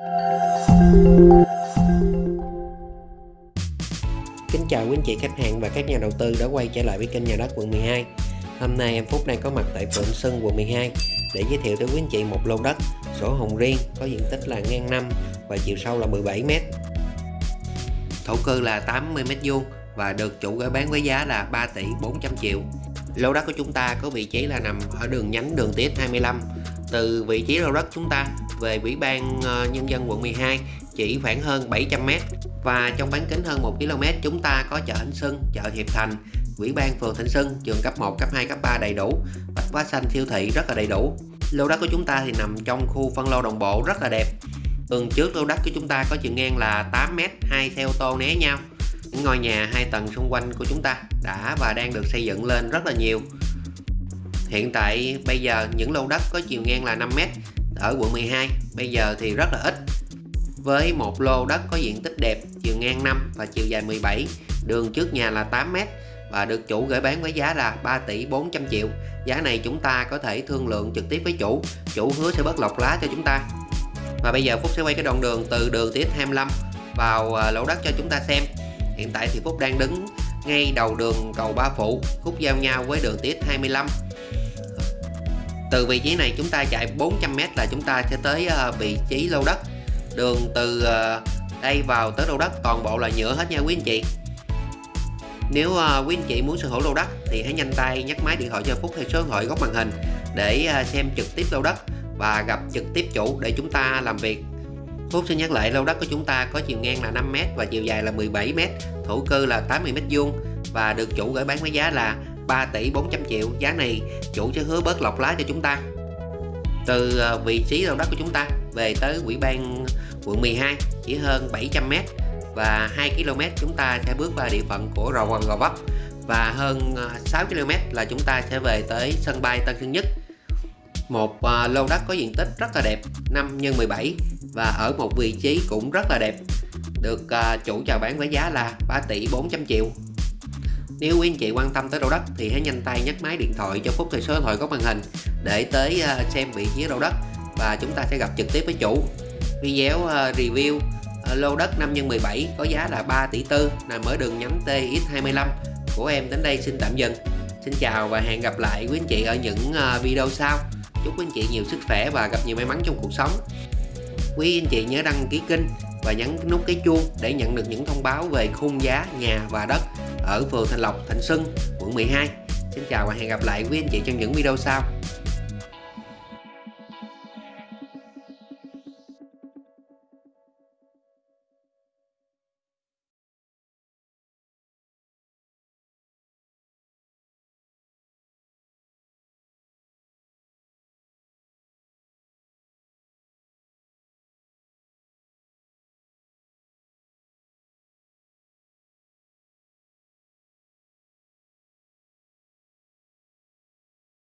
Kính chào quý anh chị khách hàng và các nhà đầu tư đã quay trở lại với kênh nhà đất quận 12 Hôm nay em Phúc đang có mặt tại Phượng Sơn, quận 12 để giới thiệu tới quý anh chị một lô đất, sổ hồng riêng, có diện tích là ngang 5 và chiều sâu là 17m Thổ cư là 80m2 và được chủ gửi bán với giá là 3 tỷ 400 triệu. Lô đất của chúng ta có vị trí là nằm ở đường nhánh đường tiết 25 Từ vị trí lô đất chúng ta về Ủy ban ờ, Nhân dân quận 12 chỉ khoảng hơn 700m và trong bán kính hơn 1 km chúng ta có chợ Thạnh Sưng, chợ Hiệp Thành, Ủy ban phường Thịnh Sưng, trường cấp 1, cấp 2, cấp 3 đầy đủ, bách hóa xanh siêu thị rất là đầy đủ. Lô đất của chúng ta thì nằm trong khu phân lô đồng bộ rất là đẹp. Tường trước lô đất của chúng ta có chiều ngang là 8m, hai xe ô tô né nhau. Những ngôi nhà hai tầng xung quanh của chúng ta đã và đang được xây dựng lên rất là nhiều. Hiện tại bây giờ những lô đất có chiều ngang là 5m ở quận 12 bây giờ thì rất là ít. Với một lô đất có diện tích đẹp, chiều ngang 5 và chiều dài 17 đường trước nhà là 8m và được chủ gửi bán với giá là 3 tỷ 400 triệu. Giá này chúng ta có thể thương lượng trực tiếp với chủ. Chủ hứa sẽ bớt lọc lá cho chúng ta. Và bây giờ Phúc sẽ quay cái đoạn đường từ đường tiết 25 vào à, lỗ lô đất cho chúng ta xem. Hiện tại thì Phúc đang đứng ngay đầu đường cầu Ba Phụ, khúc giao nhau với đường tiết 25 từ vị trí này chúng ta chạy 400m là chúng ta sẽ tới ờ, vị trí lô đất. Đường từ ờ, đây vào tới lô đất toàn bộ là nhựa hết nha quý anh chị. Nếu uh, quý anh chị muốn sở hữu lô đất thì hãy nhanh tay nhắc máy điện thoại cho Phúc theo số điện thoại góc màn hình để uh, xem trực tiếp lô đất và gặp trực tiếp chủ để chúng ta làm việc. Phúc xin nhắc lại lô đất của chúng ta có chiều ngang là 5m và chiều dài là 17m thổ cư là 80m vuông và được chủ gửi bán với giá là 3 tỷ 400 triệu. Giá này chủ sẽ hứa bớt lọc lá cho chúng ta. Từ ờ, vị trí lô đất của chúng ta về tới quỹ ban quận 12 chỉ hơn 700m và 2 km chúng ta sẽ bước vào địa phận của Rò Quần Gò Vấp. Và hơn ờ, 6 km là chúng ta sẽ về tới sân bay Tân Sơn Nhất. Một ờ, lô đất có diện tích rất là đẹp 5 x 17 và ở một vị trí cũng rất là đẹp. Được chủ chào bán với giá là 3 tỷ 400 triệu nếu quý anh chị quan tâm tới đầu đất thì hãy nhanh tay nhấc máy điện thoại cho Phúc thời số điện thoại có màn hình để tới ờ, xem vị trí đầu đất và chúng ta sẽ gặp trực tiếp với chủ. Video ờ, review ờ, lô đất 5 x 17 có giá là 3 tỷ tư, nằm ở đường nhánh TX25 của em đến đây xin tạm dừng. Xin chào và hẹn gặp lại quý anh chị ở những video sau. Chúc quý anh chị nhiều sức khỏe và gặp nhiều may mắn trong cuộc sống. Quý anh chị nhớ đăng ký kênh và nhấn nút cái chuông để nhận được những thông báo về khung giá, nhà và đất ở phường Thành Lộc, Thành Xuân, quận 12 Xin chào và hẹn gặp lại quý anh chị trong những video sau.